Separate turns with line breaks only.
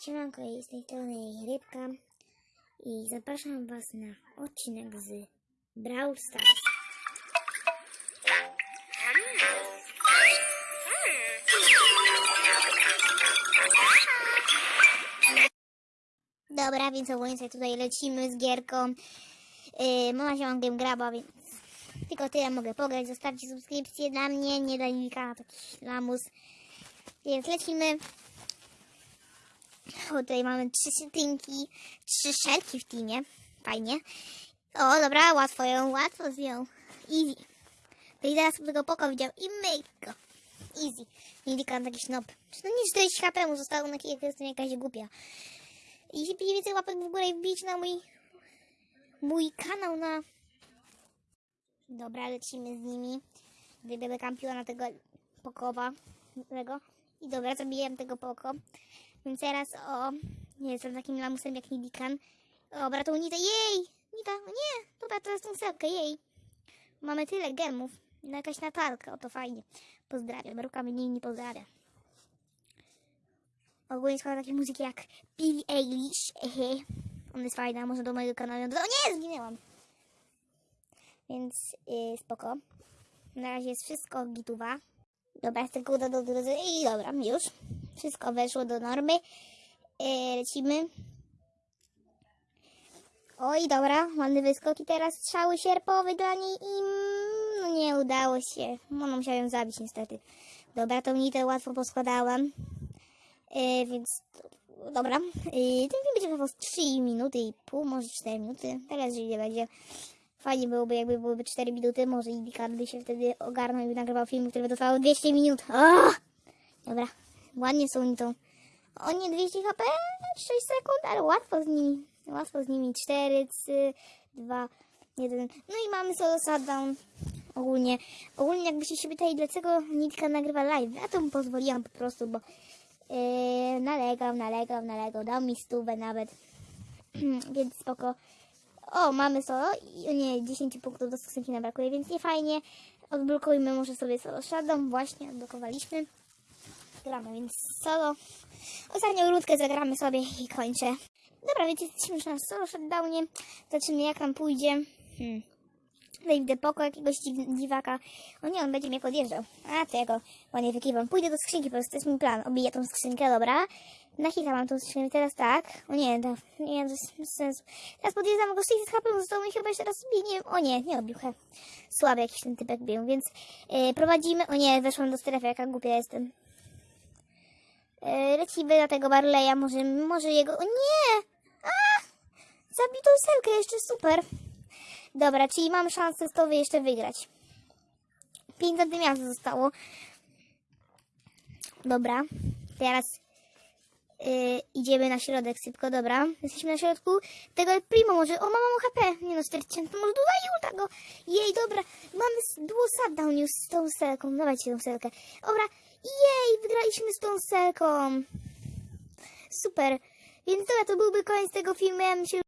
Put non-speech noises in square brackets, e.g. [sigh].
Siemanko, z tej strony Rybka i zapraszam Was na odcinek z Brawl Stars. Dobra, więc ogólnie tutaj lecimy z gierką. Yy, mama się mam graba, więc tylko tyle mogę pograć. Zostawcie subskrypcję dla mnie, nie mi na taki lamus. Więc lecimy. O, tutaj mamy trzy szynki, trzy szelki w teamie. Fajnie. O, dobra, łatwo ją, łatwo zjął. Easy. To i zaraz tego poko widział i myk go. Easy. Taki snob. Czy to nie 40 HP mu zostało na to jestem jakaś głupia. Jeśli będzie więcej łapek w górę i wbić na mój mój kanał na... Dobra, lecimy z nimi. Wybierzemy kampiona tego pokowa. Tego. I dobra, zabiłem tego poko. Więc teraz o... Nie jestem takim lamusem jak Nidikan. Dobra, to Nita, jej! Nita, o nie! Dobra, teraz tą selkę, jej! Mamy tyle gemów. No jakaś Natalka, o to fajnie. Pozdrawiam, rukami nie, nie pozdrawia. Ogólnie składa takie muzyki jak Billie Eilish. Ehe. Ona jest fajna, może do mojego kanału. O nie, zginęłam. Więc yy, spoko. Na razie jest wszystko gituwa. Dobra, jest tylko uda do drodzy. I dobra, już. Wszystko weszło do normy. Yy, lecimy. Oj, dobra, ładny wyskok i teraz strzały sierpowe dla niej i mm, no nie udało się. Ona musiała ją zabić niestety. Dobra, tą nitę łatwo poskładałam. Yy, więc dobra. Yy, ten film będzie trwał z 3 minuty i pół, może 4 minuty. Teraz nie będzie. Fajnie byłoby, jakby byłyby 4 minuty. Może Indikan by się wtedy ogarnął i nagrywał film, który by trwał 200 minut. O! Dobra, ładnie są oni tą. O nie, 200 HP, 6 sekund, ale łatwo z nimi. Łatwo z nimi. 4, 3, 2, 1. No i mamy solo shutdown. Ogólnie, ogólnie jakbyście się pytali, dlaczego Nitka nagrywa live, ja to mu pozwoliłam po prostu, bo yy, nalegał, nalegał, nalegał, dał mi stówę nawet. [clears throat] więc spoko. O, mamy solo i nie, 10 punktów do skrzynki nam brakuje, więc nie fajnie. Odblokujmy może sobie solo shutdown. Właśnie odblokowaliśmy. Gramy, więc solo. Ostatnią rundkę zagramy sobie i kończę. Dobra, więc jesteśmy już na solo shutdownie. Zobaczymy jak nam pójdzie. Hmm. Wejdę poko jakiegoś dziw- dziwaka. O nie, on będzie mnie podjeżdżał. A, to ja go ładnie wykiwam. Pójdę do skrzynki, po prostu to jest mój plan. Obiję tą skrzynkę, dobra. Na hita mam tą skrzynkę, teraz tak. O nie, to, nie, bez sensu. Teraz podjeżdżam go 600 HP, zostało mi chyba jeszcze raz bił, nie wiem. O nie, nie obił. Słaby jakiś ten typek bił, więc yy, prowadzimy. O nie, weszłam do strefy, jaka głupia jestem. Yy, lecimy na tego Barleya, może, może jego... O nie! A! Zabitą selkę jeszcze, super. Dobra, czyli mam szansę z tobą jeszcze wygrać. 5 miasto zostało. Dobra, teraz yy, idziemy na środek szybko, dobra. Jesteśmy na środku tego Primo może. O, mama mu HP. Nie no, 4000, może dodaj ulta go. Jej, dobra, mamy duo shutdown już z tą selką. Dawajcie tą selkę. Dobra, jej, wygraliśmy z tą selką. Super. Więc dobra, to byłby koniec tego filmu. Ja bym się